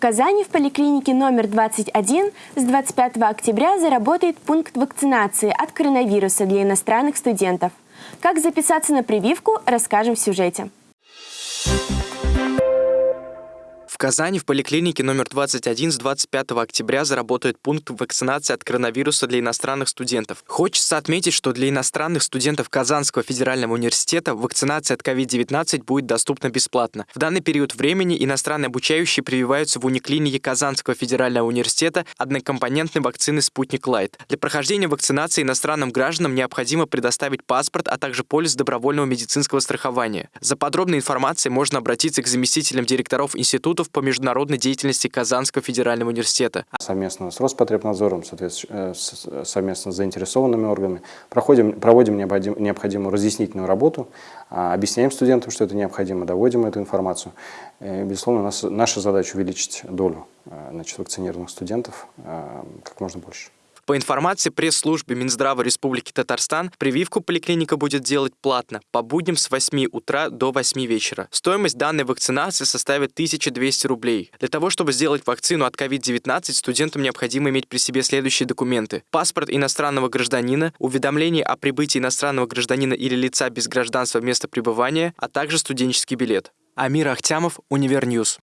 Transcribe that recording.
В Казани в поликлинике номер 21 с 25 октября заработает пункт вакцинации от коронавируса для иностранных студентов. Как записаться на прививку, расскажем в сюжете. Казани в поликлинике номер 21 с 25 октября заработает пункт вакцинации от коронавируса для иностранных студентов. Хочется отметить, что для иностранных студентов Казанского федерального университета вакцинация от COVID-19 будет доступна бесплатно. В данный период времени иностранные обучающие прививаются в униклинике Казанского федерального университета однокомпонентной вакцины «Спутник Лайт». Для прохождения вакцинации иностранным гражданам необходимо предоставить паспорт, а также полис добровольного медицинского страхования. За подробной информацией можно обратиться к заместителям директоров институтов по международной деятельности Казанского федерального университета. Совместно с Роспотребнадзором, э, совместно с заинтересованными органами проходим, проводим необходимую разъяснительную работу, а, объясняем студентам, что это необходимо, доводим эту информацию. И, безусловно, нас, наша задача увеличить долю э, значит, вакцинированных студентов э, как можно больше. По информации пресс-службы Минздрава Республики Татарстан, прививку поликлиника будет делать платно, по будням с 8 утра до 8 вечера. Стоимость данной вакцинации составит 1200 рублей. Для того, чтобы сделать вакцину от COVID-19, студентам необходимо иметь при себе следующие документы. Паспорт иностранного гражданина, уведомление о прибытии иностранного гражданина или лица без гражданства в место пребывания, а также студенческий билет. Амир Ахтямов, Univer News.